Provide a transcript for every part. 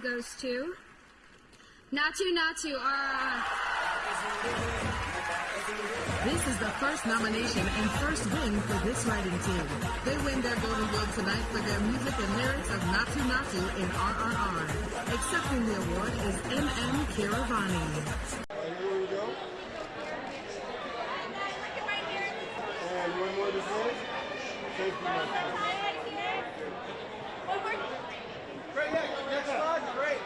goes to Naatu Naatu. Uh, This is the first nomination and first win for this writing team. They win their Golden Globe tonight for their music and lyrics of Naatu Naatu in RRR. Accepting the award is M.M. Keeravani. And here we go. One more to finish. Safety net. Great, yeah, next slide, great.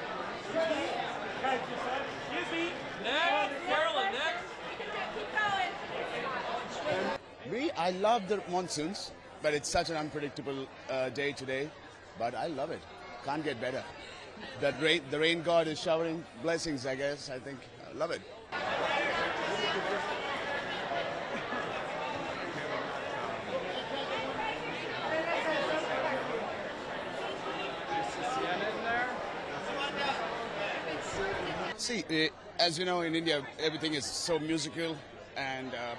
Excuse me. Next, Carolyn, next. I love the monsoons, but it's such an unpredictable uh, day today. But I love it. Can't get better. That rain, the rain god is showering blessings. I guess. I think. I love it. See, eh, as you know, in India, everything is so musical, and uh,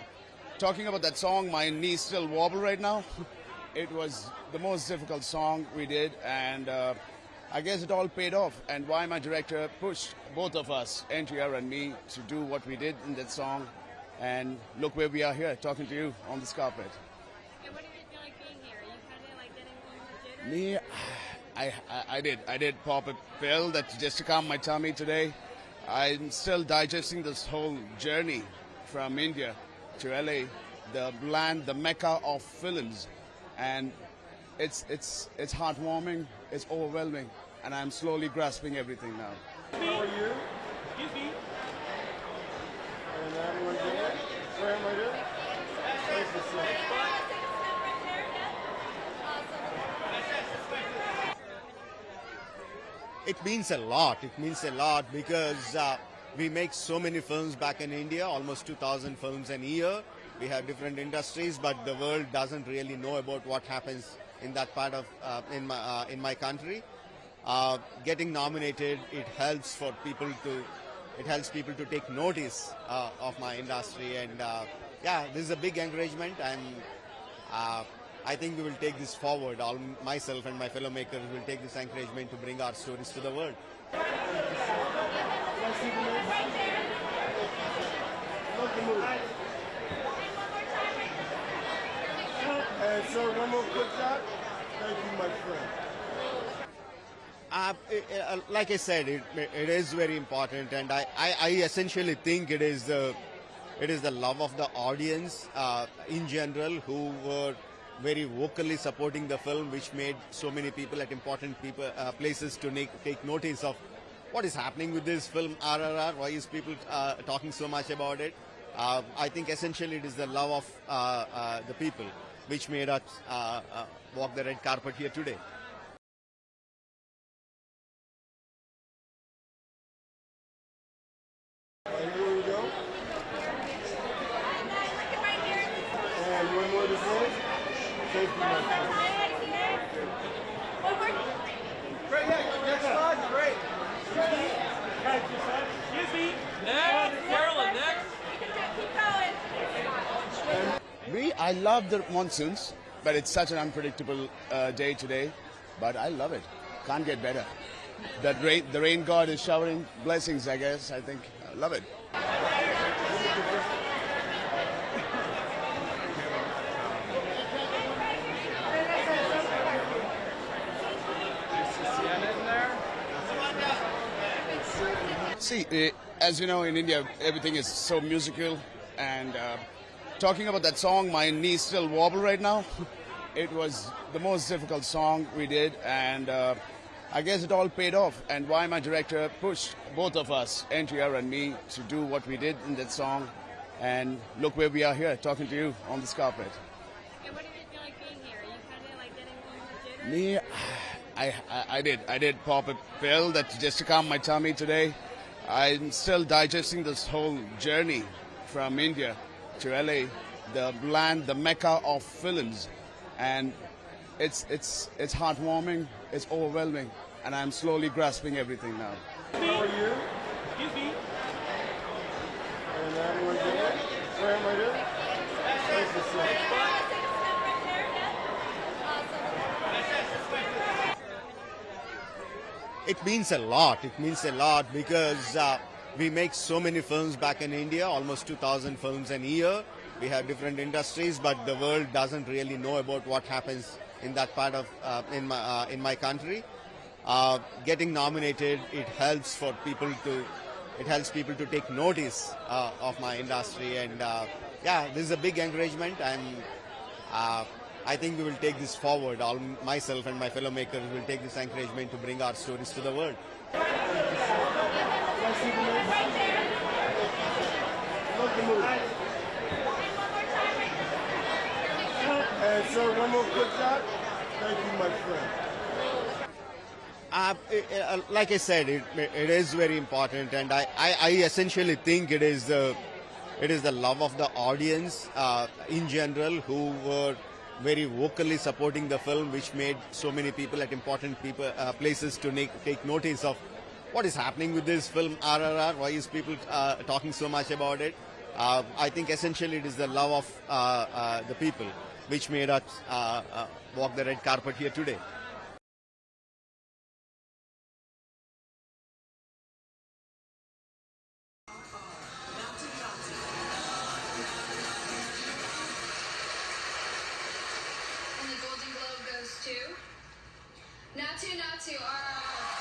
talking about that song, my knees still wobble right now. it was the most difficult song we did, and uh, I guess it all paid off. And why my director pushed both of us, NTR and me, to do what we did in that song. And look where we are here, talking to you on this carpet. and what did it feel like being here? You kind of like getting a jitters? Me, I, I, I did. I did pop a pill that just to calm my tummy today. I'm still digesting this whole journey from India to LA, the land, the mecca of films, and it's it's it's heartwarming. It's overwhelming, and I'm slowly grasping everything now. How are you? Excuse me. And everyone good? Graham right here? Nice to see you. It means a lot. It means a lot because uh, we make so many films back in India, almost 2,000 films a year. We have different industries, but the world doesn't really know about what happens in that part of uh, in my uh, in my country. Uh, getting nominated, it helps for people to it helps people to take notice uh, of my industry, and uh, yeah, this is a big encouragement, and uh, I think we will take this forward. All myself and my fellow makers will take this encouragement to bring our stories to the world. And sir, one more quick shot. Thank you, my friend. Uh, uh, like I said, it, it is very important, and I, I, I essentially think it is the it is the love of the audience uh, in general who were very vocally supporting the film, which made so many people at important people uh, places to make, take notice of what is happening with this film RRR. Why is people uh, talking so much about it? Uh, I think essentially it is the love of uh, uh, the people which made us uh, uh, walk the red carpet here today. And here we go. One more to finish. Safety net. Great, yeah, next slide, great. Excuse me. Me, I love the monsoons, but it's such an unpredictable uh, day today. But I love it. Can't get better. That rain, the rain god is showering blessings. I guess. I think. I love it. See, eh, as you know, in India, everything is so musical, and uh, talking about that song, my knees still wobble right now. it was the most difficult song we did, and uh, I guess it all paid off. And why my director pushed both of us, NTR and me, to do what we did in that song. And look where we are here, talking to you on this carpet. And what did it feel like being here? You kind of like getting a jitters? Me, I, I, I did. I did pop a pill that just to calm my tummy today. I'm still digesting this whole journey from India to LA, the land, the mecca of films, and it's it's it's heartwarming. It's overwhelming, and I'm slowly grasping everything now. How are you? Excuse me. And everyone good? Graham right here? Nice to see you. It means a lot. It means a lot because uh, we make so many films back in India, almost 2,000 films a year. We have different industries, but the world doesn't really know about what happens in that part of uh, in my uh, in my country. Uh, getting nominated, it helps for people to it helps people to take notice uh, of my industry, and uh, yeah, this is a big encouragement, and uh, I think we will take this forward. All myself and my fellow makers will take this encouragement to bring our stories to the world. And sir, one more quick shot. Thank you, my friend. Uh, uh, like I said, it, it is very important, and I, I, I essentially think it is the it is the love of the audience uh, in general who were very vocally supporting the film, which made so many people at important people uh, places to make, take notice of what is happening with this film RRR. Why is people uh, talking so much about it? Uh, I think essentially it is the love of uh, uh, the people which made us uh, walk the red carpet here today. Naatu Naatu, our.